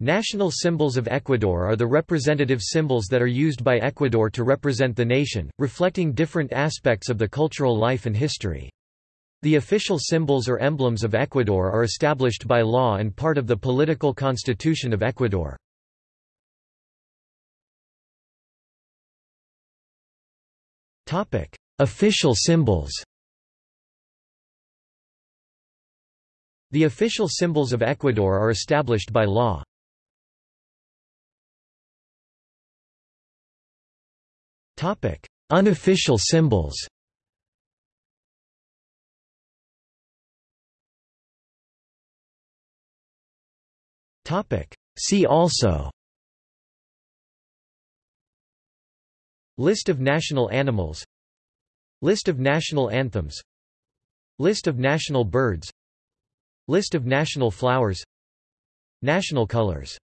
National symbols of Ecuador are the representative symbols that are used by Ecuador to represent the nation, reflecting different aspects of the cultural life and history. The official symbols or emblems of Ecuador are established by law and part of the political constitution of Ecuador. official symbols The official symbols of Ecuador are established by law. Topic: Unofficial symbols. Topic: See also. List of national animals. List of national anthems. List of national birds. List of national flowers. National colors